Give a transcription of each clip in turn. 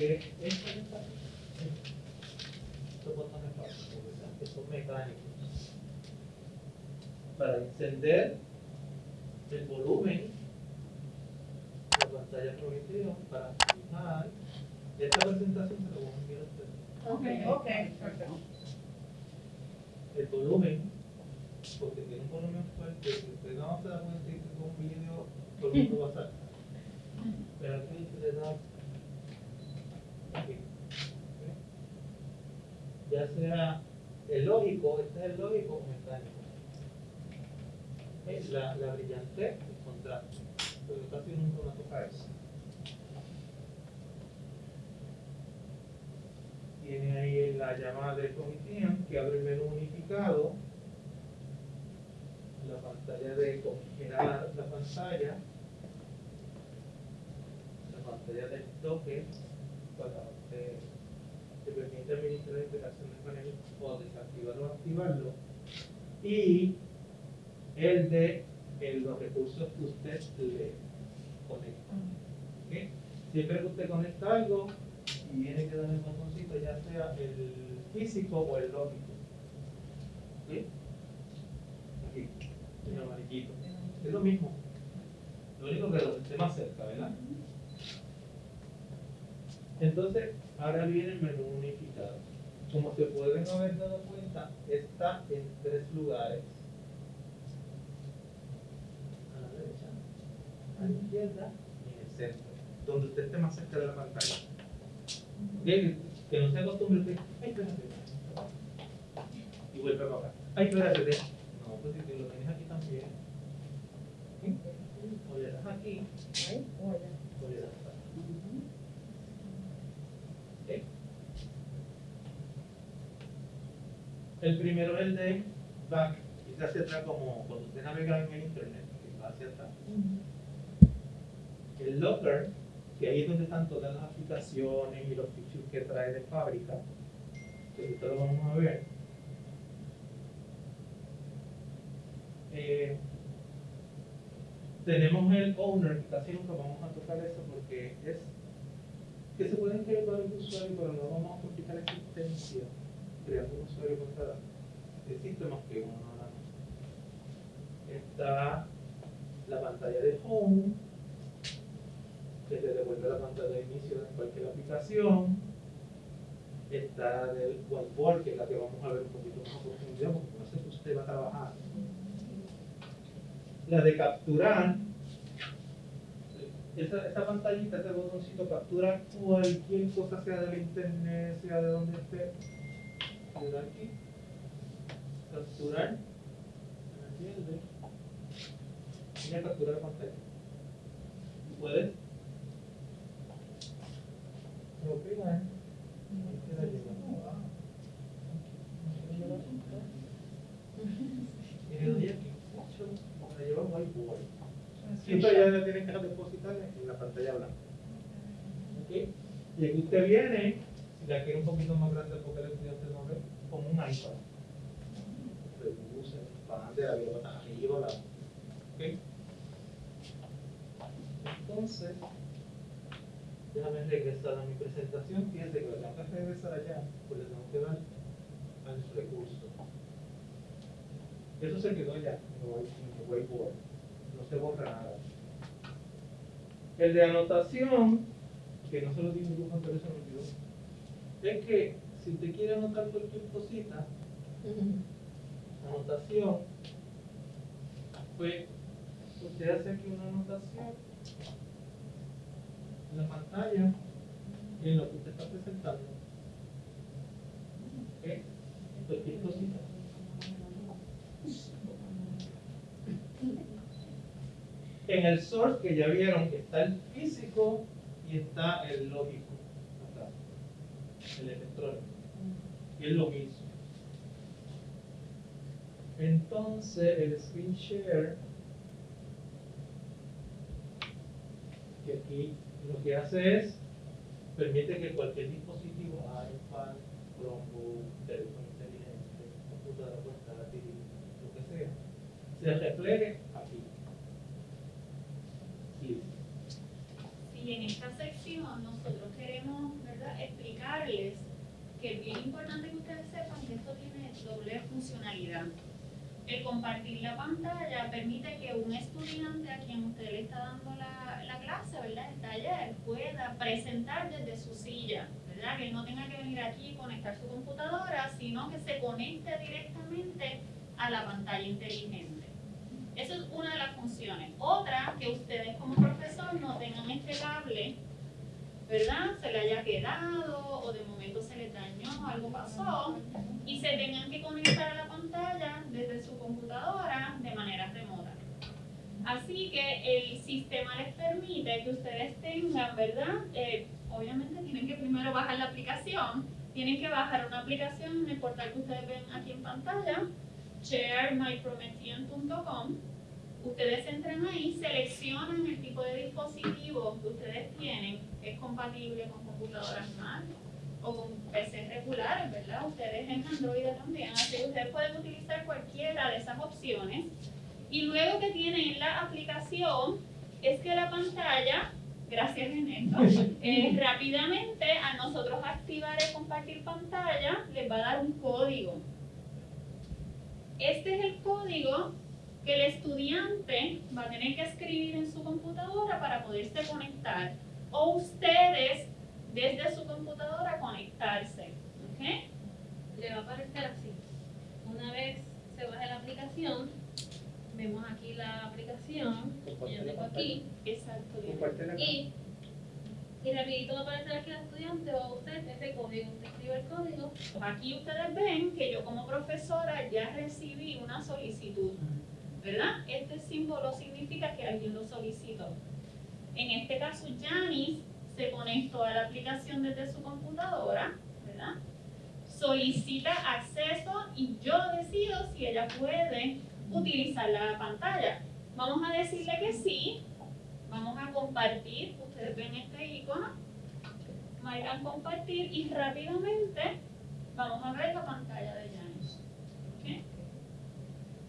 que estos botones básicos, ¿verdad? que son mecánicos para encender el volumen de la pantalla prometida para fijar esta presentación se la voy a enviar a ustedes Ok, ok, perfecto. el volumen porque tiene un volumen fuerte si usted no se da cuenta que es un vídeo todo el mundo va a saltar pero aquí le da aquí ¿ok? El lógico este es el lógico o mecánico. ¿ok? la, la brillantez el contraste pero casi nunca me toca eso. Tiene ahí la llamada de Comitian que abre el menú unificado. La pantalla de congelar la pantalla. La pantalla del toque para eh, que permite administrar la integración de panel o desactivarlo o activarlo y el de los recursos que usted le conecta ¿ok? siempre que usted conecta algo y viene que dar el botoncito ya sea el físico o el lógico ¿sí? aquí el amarillito es lo mismo lo único que lo esté más cerca ¿verdad? Entonces ahora viene el menú unificado. Como se pueden haber dado cuenta está en tres lugares. A la derecha a la izquierda y en el centro. Donde usted esté más cerca de la pantalla. Que, que no se acostumbre usted, ay, espérate. Y vuelve para acá. Ay, espérate. No, pues si te lo tienes aquí también. O le das aquí, Ahí, o le das acá. ¿Ok? El primero es el de back, y se hacia atrás como cuando usted navega en el internet, que va hacia atrás. El locker, que ahí es donde están todas las aplicaciones y los features que trae de fábrica, que ahorita lo vamos a ver. Eh, tenemos el owner, que casi nunca vamos a tocar eso porque es que se pueden crear varios usuarios, pero no vamos a complicar la existencia usuario con cada existe más que uno más. Está la pantalla de home, que te devuelve la pantalla de inicio de cualquier aplicación. Está la del whiteboard, que es la que vamos a ver un poquito más profundidad, porque no sé que usted va a trabajar. La de capturar, esa, esa pantallita, ese botoncito captura cualquier cosa, sea del internet, sea de donde esté. Aquí, capturar, ¿entiendes? Y a capturar la pantalla. Puedes propinar y. Y le doy aquí, para llevar whiteboard. Siempre ya le tienen que depositar en la pantalla blanca. ¿Ok? Y aquí usted viene, si la quiere un poquito más grande porque el estudiante no ve, como un iPad. Reduce, expande, la vida para arriba, la. ¿Ok? Entonces, déjame regresar a mi presentación. Fíjense que tengo que regresar allá, pues le tengo que dar al recurso. Eso se quedó ya en el white- en el whiteboard. No se borra nada. El de anotación, que no se lo digo yo, pero eso me olvidó. Es que si usted quiere anotar cualquier cosita, anotación, pues usted hace aquí una anotación en la pantalla y en lo que usted está presentando. ¿Ok? Cualquier cosita. En el source que ya vieron que está el físico y está el lógico acá, el electrónico. Y es lo mismo. Entonces el screen share, que aquí lo que hace es permite que cualquier dispositivo, iPad, Chromebook, teléfono inteligente, computadora portátil, lo que sea, se refleje aquí. Si esta sección nosotros queremos ¿verdad? explicarles que es bien importante que ustedes sepan que esto tiene doble funcionalidad. El compartir la pantalla permite que un estudiante a quien usted le está dando la, la clase, ¿verdad? el taller, pueda presentar desde su silla, ¿verdad? que él no tenga que venir aquí y conectar su computadora, sino que se conecte directamente a la pantalla inteligente. Esa es una de las funciones. Otra, que ustedes como profesor no tengan este cable, ¿verdad? Se le haya quedado o de momento se le dañó, algo pasó, y se tengan que conectar a la pantalla desde su computadora de manera remota. Así que el sistema les permite que ustedes tengan, ¿verdad? Eh, obviamente tienen que primero bajar la aplicación, tienen que bajar una aplicación en el portal que ustedes ven aquí en pantalla, sharemypromethean.com. Ustedes entran ahí, seleccionan el tipo de dispositivo que ustedes tienen, es compatible con computadoras Mac o con PCs regulares, ¿verdad? Ustedes en Android también, así que ustedes pueden utilizar cualquiera de esas opciones. Y luego que tienen la aplicación, es que la pantalla, gracias Ernesto, eh, rápidamente a nosotros activar el compartir pantalla, les va a dar un código. Este es el código que el estudiante va a tener que escribir en su computadora para poderse conectar. O ustedes desde su computadora conectarse. ¿ok? le va a aparecer así. Una vez se baje la aplicación, vemos aquí la aplicación, yo tengo aquí, Exacto. y, y rapidito va a aparecer aquí el estudiante o usted ese código. Usted escribe el código, Pues Aquí ustedes ven que yo como profesora ya recibí una solicitud, ¿verdad? Este símbolo significa que alguien lo solicitó. En este caso, Janice se conectó a la aplicación desde su computadora, ¿verdad? Solicita acceso y yo decido si ella puede utilizar la pantalla. Vamos a decirle que sí, vamos a compartir, ustedes ven este icono, marcan compartir y rápidamente vamos a ver la pantalla de Janice.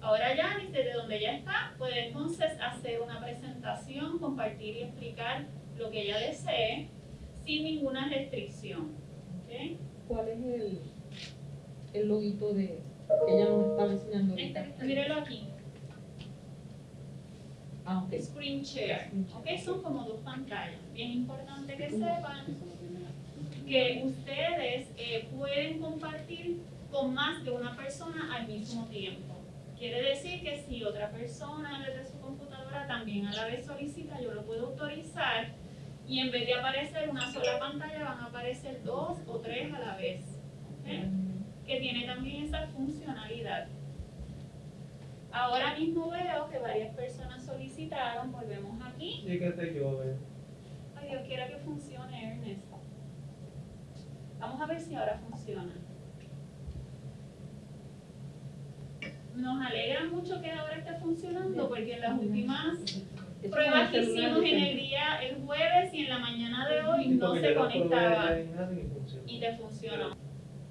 Ahora Janice, desde donde ella está, puede entonces hacer una presentación, compartir y explicar lo que ella desee sin ninguna restricción. ¿ok? ¿Cuál es el, el loguito de que ella nos estaba enseñando Este, ahorita? mírelo aquí, Ah, screen share. ¿ok? Son como dos pantallas. Bien importante que sepan que ustedes eh, pueden compartir con más de una persona al mismo tiempo. Quiere decir que si otra persona desde su computadora también a la vez solicita, yo lo puedo autorizar y en vez de aparecer una sola pantalla van a aparecer dos o tres a la vez. Que tiene también esa funcionalidad. Ahora mismo veo que varias personas solicitaron, volvemos aquí. Sí que te llueve. Ay, Dios quiera que funcione, Ernest. Vamos a ver si ahora funciona. Nos alegra mucho que ahora esté funcionando porque en las últimas pruebas que hicimos en el día, el jueves y en la mañana de hoy no se conectaba. y te funcionó.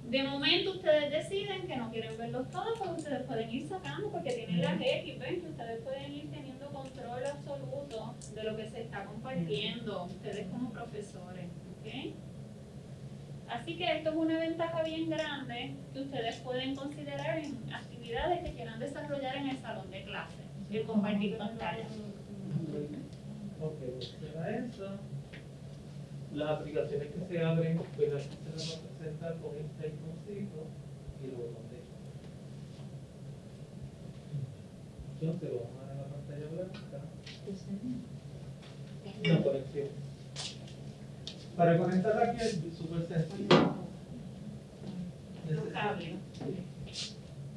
De momento ustedes deciden que no quieren verlos todos, pero ustedes pueden ir sacando porque tienen las X, ven que ustedes pueden ir teniendo control absoluto de lo que se está compartiendo, ustedes como profesores, ¿ok? Así que esto es una ventaja bien grande que ustedes pueden considerar en actividades que quieran desarrollar en el salón de clase, el compartir pantalla. Ok, pues será eso. Las aplicaciones que se abren, pues aquí se las va a presentar con este iconcito y el botón de Entonces vamos a dar la pantalla blanca. No, conexión. Para conectar aquí es súper sencillo. Los cables.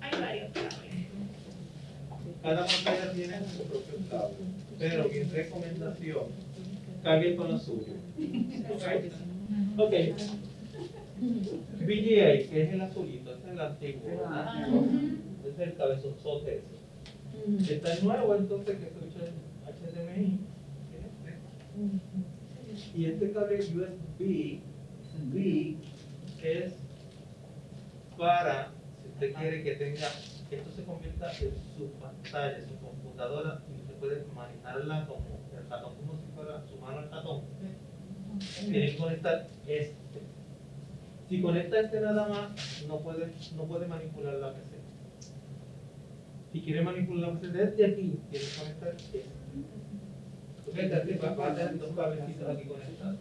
Hay varios cables. Cada pantalla tiene su propio cable, pero mi recomendación, cargue con lo suyo. Ok. VGA, que es el azulito, este es el antiguo. Ah. Este es el cabezonzote ese. Está el nuevo entonces que escucha HDMI, es este. Y este cable USB B es para, si usted quiere que tenga, esto se convierta en su pantalla, su computadora, y usted puede manejarla como el ratón, como si fuera su mano el ratón. tiene que conectar este. Si conecta este nada más, no puede, no puede manipular la PC. Si quiere manipular la PC desde aquí, tiene que conectar este. Porque aquí va va a tener dos cablecitos aquí conectados.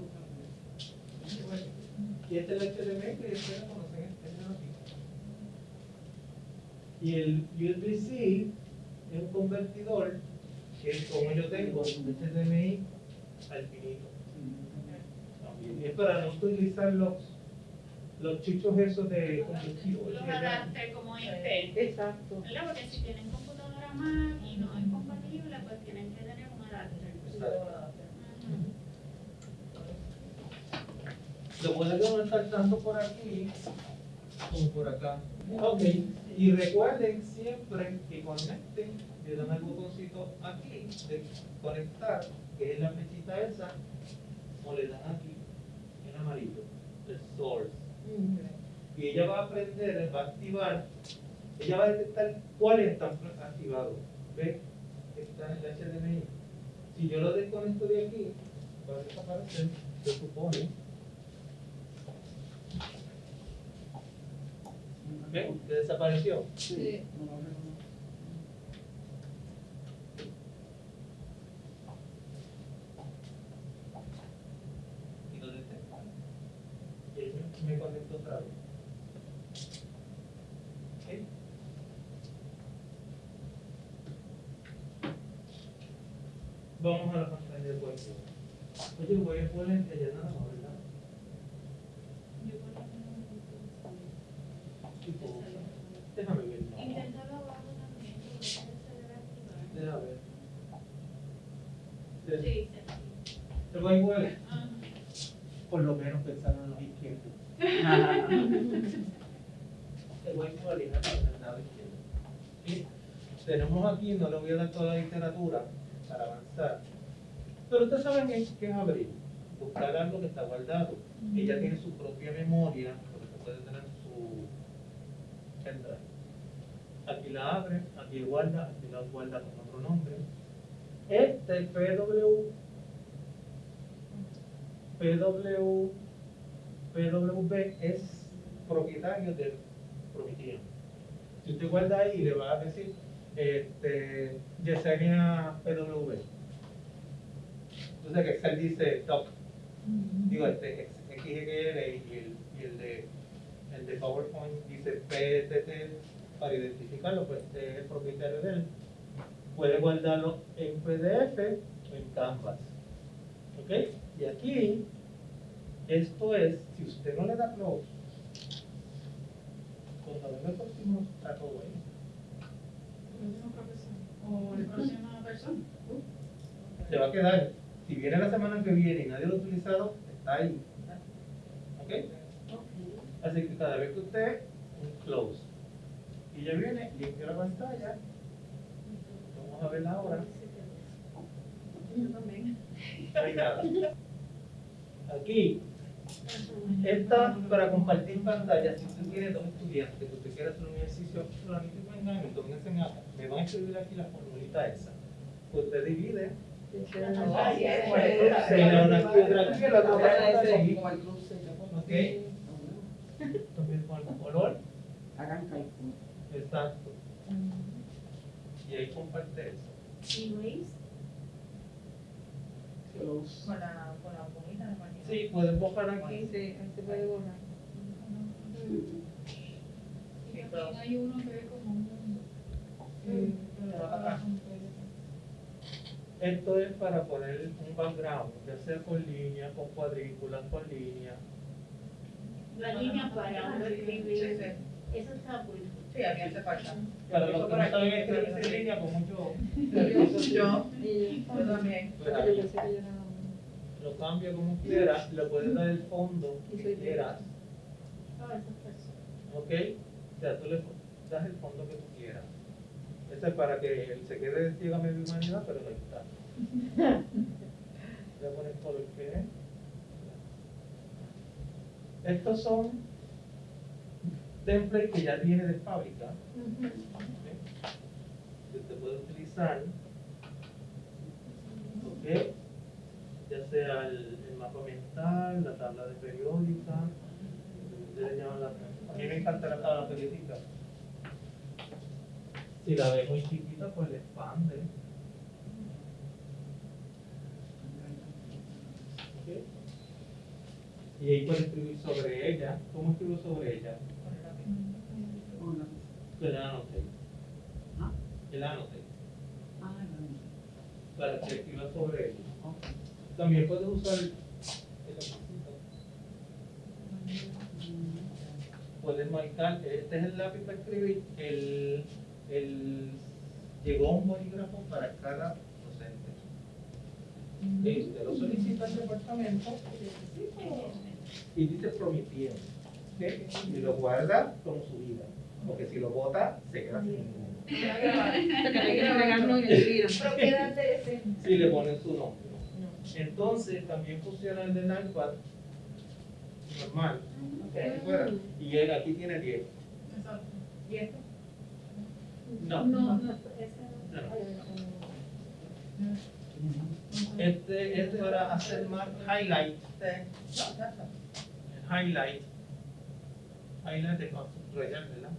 Y este es el HDMI que ustedes conocen, este es. Y el USB-C es un convertidor que como yo tengo HDMI al finito. También. Es para no utilizar los, los chuchos esos de combustible. Los adapter como este. Exacto. ¿Verdad? Porque si tienen computadora Mac y no es compatible, pues tienen que tener un adapter. Ujú. Lo pueden conectar tanto por aquí como por acá. Ok, y recuerden siempre que conecten, le dan al botoncito aquí de conectar, que es la flechita esa, o le dan aquí en amarillo, el source. Y ella va a aprender, va a activar, ella va a detectar cuáles están activados. ¿Ve? Está en el HDMI. Si yo lo desconecto de aquí, va a desaparecer, se supone. ¿Ve? Que desapareció. Sí. Y ahí me, me conecto otra vez. Vamos a la pantalla de cuerpo. Oye, voy a poner que ya nada más, ¿verdad? Yo por lo menos Tipo, déjame ver. no. Inténtalo abajo también, porque se debe activar. Déjame ver. Sí, Sí. sí. El Wi-Fi, Ajá. por lo menos pensaron los izquierdos. El Wi-Fi original del lado izquierdo. Y tenemos aquí, no le voy a dar toda la literatura para avanzar. Pero ustedes saben qué es abrir. Buscar algo que está guardado. Ella tiene su propia memoria, porque puede tener su pendrive. Aquí la abre, aquí guarda, aquí la guarda con otro nombre. Este PW, PW, PWB es propietario del Promethean. Si usted guarda ahí, le va a decir este, Yesenia PWB. Entonces que Excel dice top, digo este XXL y el, y el de el de PowerPoint dice PTT para identificarlo, pues este es el propietario de él. Puede guardarlo en PDF o en Canvas. ¿Ok? Y aquí, esto es, si usted no le da close, cuando venga el próximo, está todo ahí. O el próxima persona. Se va a quedar. Si viene la semana que viene y nadie lo ha utilizado, está ahí. ¿Ok? Así que cada vez que usted, un close. Y ya viene, limpia la pantalla. Vamos a verla ahora. Yo también. Nada. Aquí, esta para compartir pantalla, si usted tiene dos estudiantes que usted quiere hacer un ejercicio, solamente vengan y tómense en acá. Me van a escribir aquí la formulita esa. Usted divide, Ay, se le una otra aquí, la otra aquí. Ok. También con el color. Hagan cálculo. Exacto. Y ahí comparte eso. ¿Y Luis? Con la, con la bonita de. Sí, pueden borrar aquí. Sí, ahí se puede borrar. Y también hay uno que es como un... Esto es para poner un background, ya sea con línea, con cuadrículas, con línea. La línea para uno Sí, escribir. sí. Eso está cool. Sí, a mí hace falta. Para los que no saben escribir sin línea, con mucho. Yo, yo también. lo cambia como quieras, le puedes dar el fondo que quieras. ¿ok? O sea, tú le das el fondo que tú quieras. Ese es para que él se quede ciega medio humanidad, pero no está. Voy a poner todo el que es. Estos son templates que ya viene de fábrica. Que usted puede utilizar. ¿Ok? Ya sea el, el mapa mental, la tabla de periódica. ustedes llaman la. A mí me encanta la tabla periódica. Si la ve muy chiquita, pues le expande. Y ahí puede escribir sobre ella. ¿Cómo escribo sobre ella? Una. El anote. ¿Ah? El anote. Ah. Para que escriba sobre ella. También puedes usar el lapicito. Puedes marcar, este es el lápiz para escribir, el, el, llegó un bolígrafo para cada docente. Y usted lo solicita al departamento y dice promitiendo. ¿ok? Y lo guarda como su vida. Porque si lo bota, se queda sin ninguno. Si le ponen su nombre. Entonces también funciona el del iPad normal. Y él aquí tiene 10. Exacto. No. No, no. Este es para hacer más highlight. Highlight. Highlight de subrayar, ¿verdad?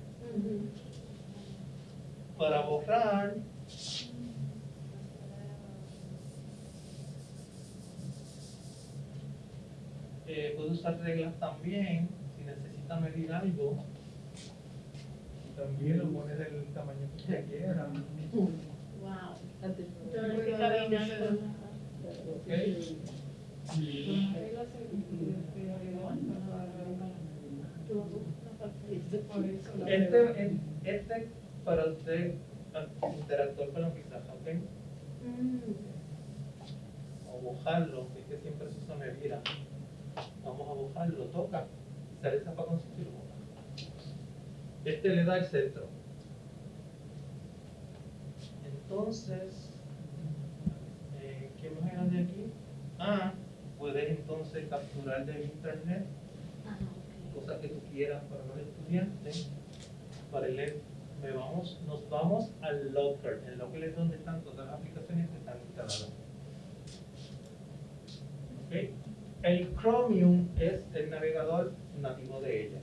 Para borrar. Eh, puede usar reglas también, si necesita medir algo. También lo pone del tamaño que usted quiera. Wow. ¿ok? Este, es- este para usted interactuar con la pizarra, ¿ok? O bojarlo, es que siempre se medida. Vamos a bojarlo, toca, sale esa para y lo boja. Este le da el centro. Entonces, eh, ¿qué más era de aquí? Ah, puedes entonces capturar del internet cosas que tú quieras para los estudiantes, para leer. Me vamos, nos vamos al Locker. El Locker es donde están todas las aplicaciones que están instaladas. ¿Ok? El Chromium es el navegador nativo de ella.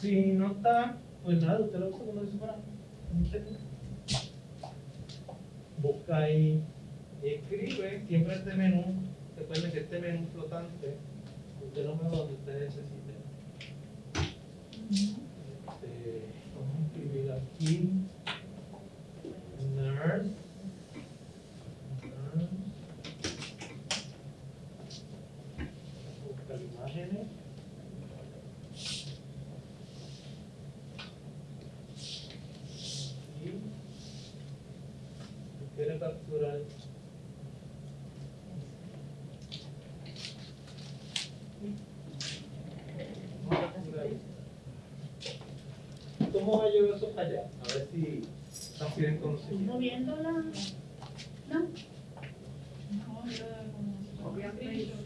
Si no está, pues nada, usted lo dice para. Busca ahí y escribe siempre este menú. Recuerde que este menú flotante, usted lo mueve donde usted necesite. Este, vamos a escribir aquí. Nurse. Nurse. Buscar imágenes. Y quiere capturar Vamos a capturar esto. ¿Cómo va a llevar eso para allá? A ver si transfieren conocimiento. Moviéndola. ¿No? No, era como copiar screenshot.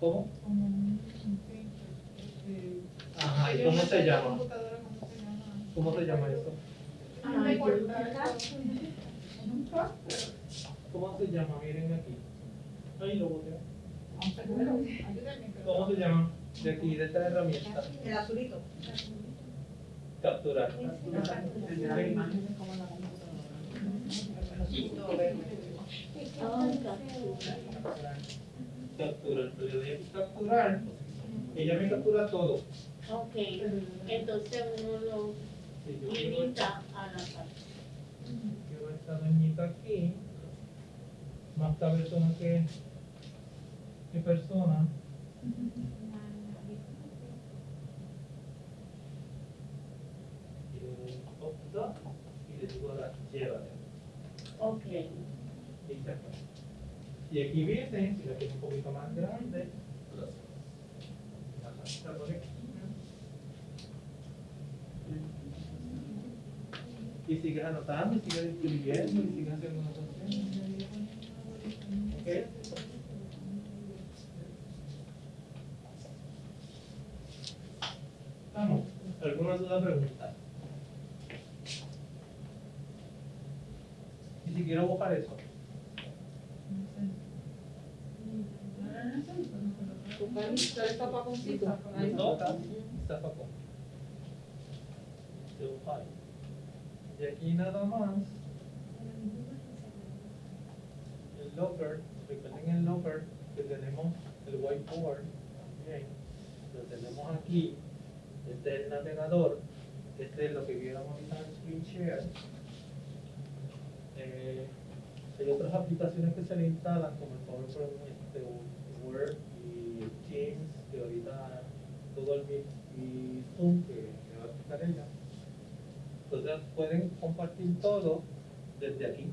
¿Cómo? Como un screenshot. Este, Ajá, ¿y yo cómo no se sé la llama? computadora, ¿Cómo se llama? ¿Cómo se llama eso? Ah, Ay, de yo- cortar cosas. En un software. ¿Cómo se llama? Miren aquí. Ahí lo boté. Aunque bueno, ayúdenme, pero- ¿Cómo se De aquí, de esta herramienta. El azulito. Capturar. Capturar. Pero yo doy capturar. Ella me captura todo. Ok, entonces uno lo limita a la parte. quiero esta doñita aquí. Más cabezona que, que persona. Y le doy opta y le digo ahora llévate. Ok. Y. Y aquí viene, si la quiero un poquito más grande. Ajá, está por aquí. Y sigues anotando, y sigues escribiendo, y sigues haciendo anotaciones. ¿Ok? Vamos, ¿alguna duda pregunta? quiero buscar eso. Buscar el zapaconcito. Ahí. No, Zafacón. De Ohio. Y aquí nada más, el locker, recuerden el locker que tenemos el whiteboard, bien, lo tenemos aquí, este es el navegador, este es lo que vieron ahorita en screen share. Eh, hay otras aplicaciones que se le instalan como el PowerPoint, este, Word y Teams, que ahorita Google Meet y Zoom, que me va a explicar ella. Entonces pueden compartir todo desde aquí.